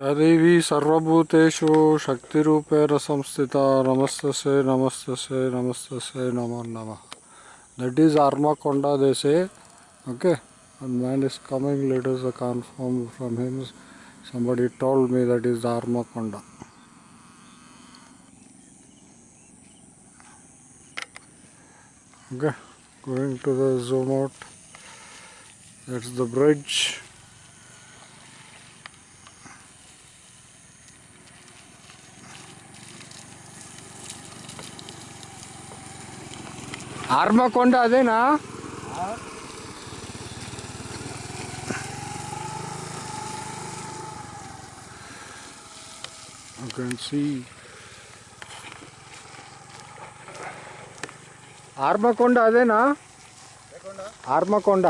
सदैवी सर्वभूतेषु शक्तिरूपेण संस्थिता नमस्तसे नमस्तसे नमस्तसे नमो, नमः। That is Armakonda they say okay man is coming late is confirm from him somebody told me that is Armakonda okay going to the zoom out that's the bridge Armakonda అదేనా? You can see. ఆర్మకొండ అదేనా? ఆర్మకొండ.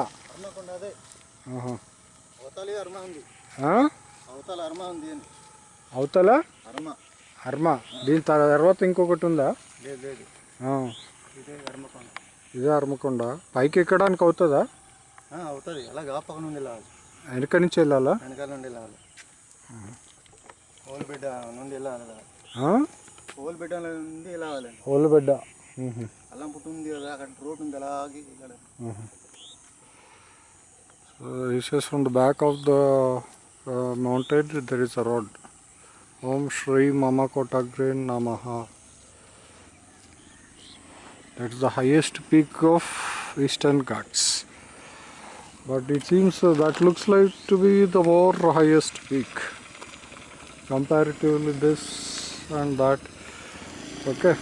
అవతలి అర్మ ఉంది. ఆ? అవతల అర్మ ఉంది అని. అవతల? అర్మ. అర్మ. దీని తర్వాత ఇంకొకటి ఉందా? లేదు లేదు. ఆ. ఇదే అర్మకొండ. పైకి ఎక్కడానికి అవుతుందా? అవుతుంది. అలా పక్క నుండి వెళ్ళాలి. వెనక నుంచి వెళ్ళాలా? వెనకాల నుండి వెళ్ళాలి. ఓల్బిడ్డ నుండి వెళ్ళాలి? ఓల్బిడ్డ నుండి వెళ్ళాలి. ఓలుబెడ్డ మ్మ్. అల్లం పుట్టు ఉంది కదా అక్కడ రోడ్ ఉంది అలాగే this is from the back of the uh, mountain there is a road. Om Shri Mama Kotagre Namaha. That's the highest peak of Eastern Ghats. But it seems uh, that looks like to be the more highest peak comparatively this and that. Okay.